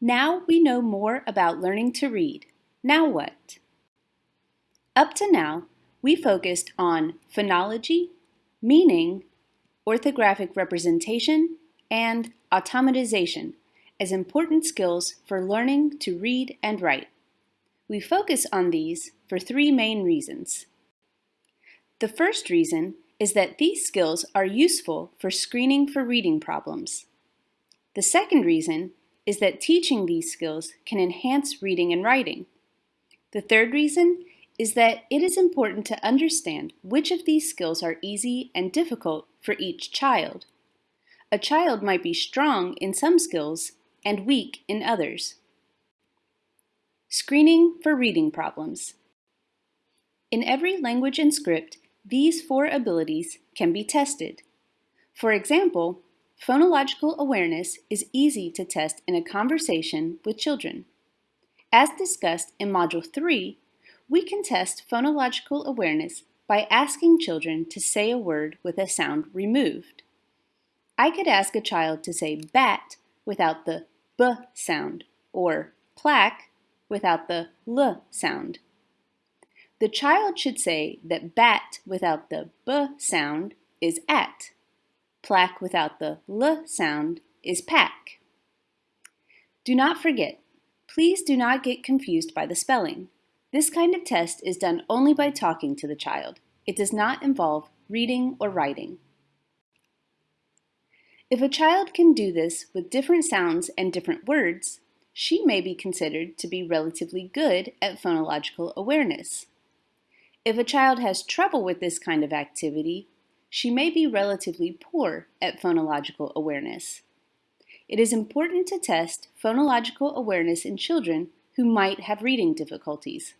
Now we know more about learning to read. Now what? Up to now, we focused on phonology, meaning, orthographic representation, and automatization as important skills for learning to read and write. We focus on these for three main reasons. The first reason is that these skills are useful for screening for reading problems. The second reason is that teaching these skills can enhance reading and writing. The third reason is that it is important to understand which of these skills are easy and difficult for each child. A child might be strong in some skills and weak in others. Screening for reading problems. In every language and script, these four abilities can be tested. For example, phonological awareness is easy to test in a conversation with children. As discussed in Module 3, we can test phonological awareness by asking children to say a word with a sound removed. I could ask a child to say bat without the b sound, or plaque without the l sound. The child should say that bat without the b sound is at. Plaque without the l sound is pack. Do not forget, please do not get confused by the spelling. This kind of test is done only by talking to the child. It does not involve reading or writing. If a child can do this with different sounds and different words, she may be considered to be relatively good at phonological awareness. If a child has trouble with this kind of activity, she may be relatively poor at phonological awareness. It is important to test phonological awareness in children who might have reading difficulties.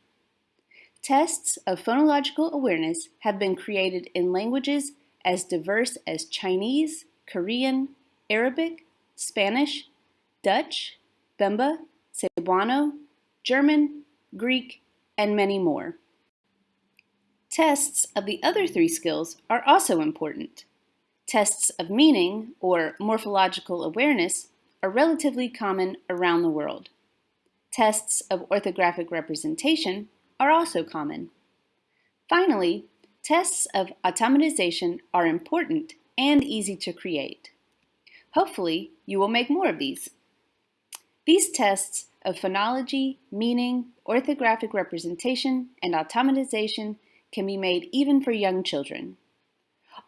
Tests of phonological awareness have been created in languages as diverse as Chinese, Korean, Arabic, Spanish, Dutch, Bemba, Cebuano, German, Greek, and many more. Tests of the other three skills are also important. Tests of meaning, or morphological awareness, are relatively common around the world. Tests of orthographic representation are also common. Finally, tests of automatization are important and easy to create. Hopefully, you will make more of these. These tests of phonology, meaning, orthographic representation, and automatization can be made even for young children.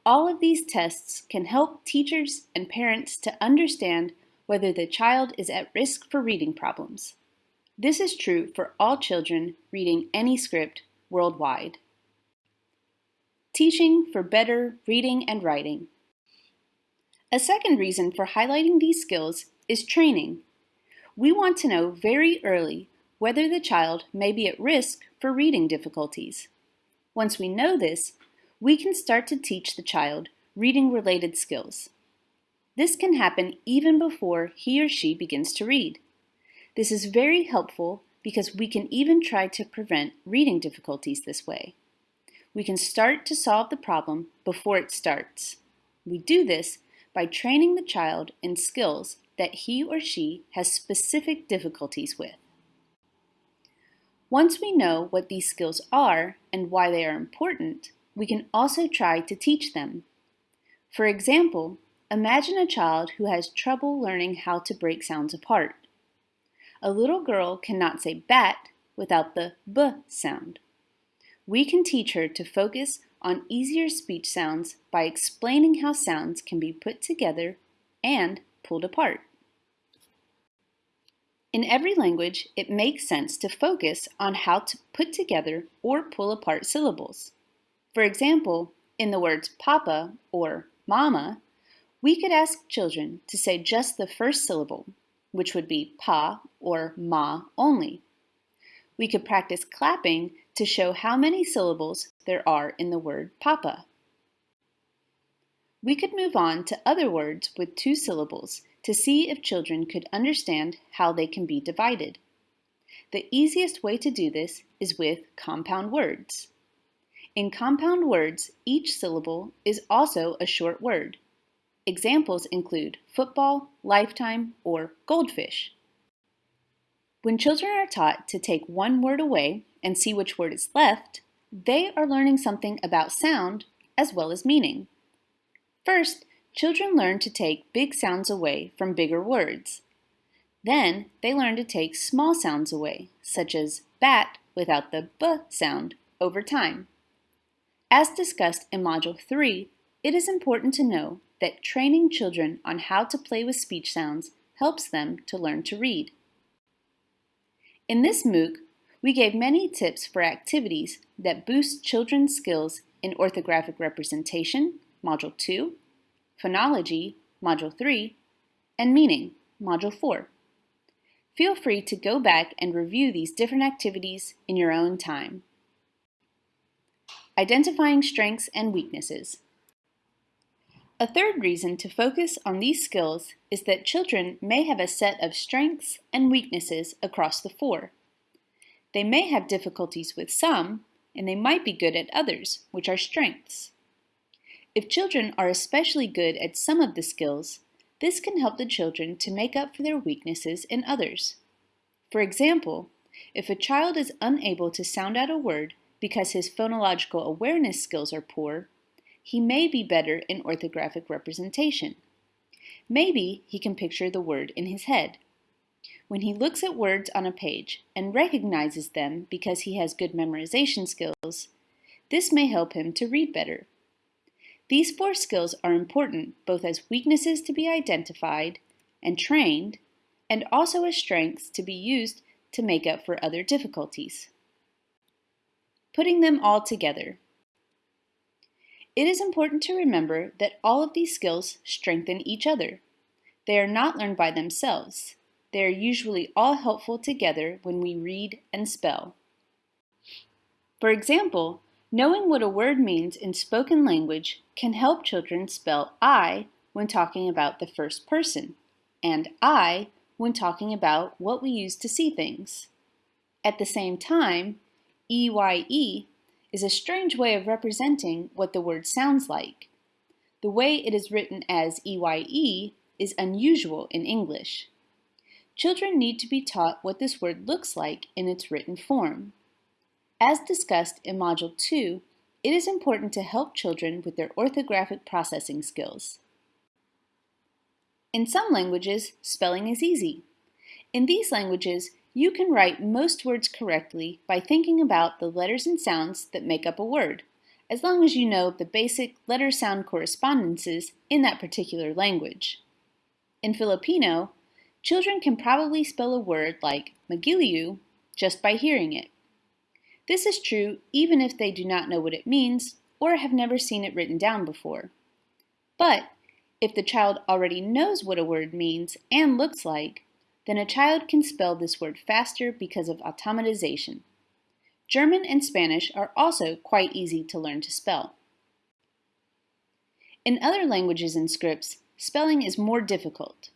All of these tests can help teachers and parents to understand whether the child is at risk for reading problems. This is true for all children reading any script worldwide. Teaching for better reading and writing. A second reason for highlighting these skills is training. We want to know very early whether the child may be at risk for reading difficulties. Once we know this, we can start to teach the child reading-related skills. This can happen even before he or she begins to read. This is very helpful because we can even try to prevent reading difficulties this way. We can start to solve the problem before it starts. We do this by training the child in skills that he or she has specific difficulties with. Once we know what these skills are and why they are important, we can also try to teach them. For example, imagine a child who has trouble learning how to break sounds apart. A little girl cannot say bat without the b sound. We can teach her to focus on easier speech sounds by explaining how sounds can be put together and pulled apart. In every language, it makes sense to focus on how to put together or pull apart syllables. For example, in the words papa or mama, we could ask children to say just the first syllable, which would be pa or ma only. We could practice clapping to show how many syllables there are in the word papa. We could move on to other words with two syllables to see if children could understand how they can be divided. The easiest way to do this is with compound words. In compound words, each syllable is also a short word. Examples include football, lifetime, or goldfish. When children are taught to take one word away and see which word is left, they are learning something about sound as well as meaning. First, children learn to take big sounds away from bigger words. Then, they learn to take small sounds away, such as bat without the b sound, over time. As discussed in Module 3, it is important to know that training children on how to play with speech sounds helps them to learn to read. In this MOOC, we gave many tips for activities that boost children's skills in orthographic representation, Module 2, phonology, Module 3, and meaning, Module 4. Feel free to go back and review these different activities in your own time. Identifying strengths and weaknesses. A third reason to focus on these skills is that children may have a set of strengths and weaknesses across the four. They may have difficulties with some, and they might be good at others, which are strengths. If children are especially good at some of the skills, this can help the children to make up for their weaknesses in others. For example, if a child is unable to sound out a word because his phonological awareness skills are poor, he may be better in orthographic representation. Maybe he can picture the word in his head. When he looks at words on a page and recognizes them because he has good memorization skills, this may help him to read better. These four skills are important both as weaknesses to be identified and trained, and also as strengths to be used to make up for other difficulties. Putting them all together. It is important to remember that all of these skills strengthen each other. They are not learned by themselves. They are usually all helpful together when we read and spell. For example, knowing what a word means in spoken language can help children spell I when talking about the first person, and I when talking about what we use to see things. At the same time, EYE is a strange way of representing what the word sounds like. The way it is written as EYE is unusual in English. Children need to be taught what this word looks like in its written form. As discussed in Module 2, it is important to help children with their orthographic processing skills. In some languages, spelling is easy. In these languages, you can write most words correctly by thinking about the letters and sounds that make up a word, as long as you know the basic letter-sound correspondences in that particular language. In Filipino, children can probably spell a word like magiliw just by hearing it. This is true even if they do not know what it means or have never seen it written down before. But if the child already knows what a word means and looks like, then a child can spell this word faster because of automatization. German and Spanish are also quite easy to learn to spell. In other languages and scripts, spelling is more difficult.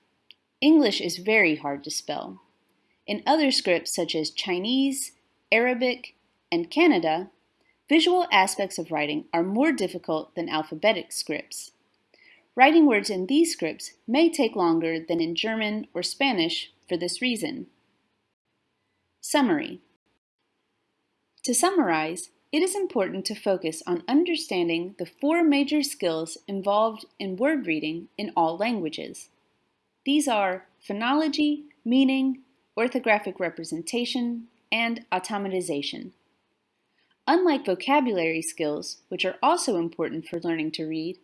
English is very hard to spell. In other scripts such as Chinese, Arabic, and Kannada, visual aspects of writing are more difficult than alphabetic scripts. Writing words in these scripts may take longer than in German or Spanish for this reason. Summary To summarize, it is important to focus on understanding the four major skills involved in word reading in all languages. These are phonology, meaning, orthographic representation, and automatization. Unlike vocabulary skills, which are also important for learning to read,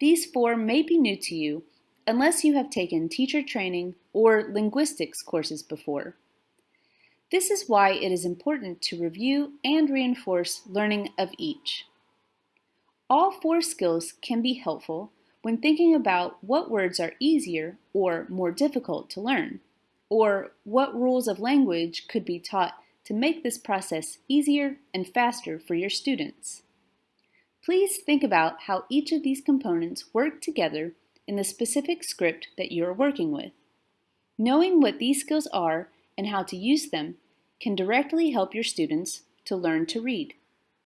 these four may be new to you unless you have taken teacher training or linguistics courses before. This is why it is important to review and reinforce learning of each. All four skills can be helpful when thinking about what words are easier or more difficult to learn, or what rules of language could be taught to make this process easier and faster for your students. Please think about how each of these components work together in the specific script that you are working with. Knowing what these skills are and how to use them can directly help your students to learn to read.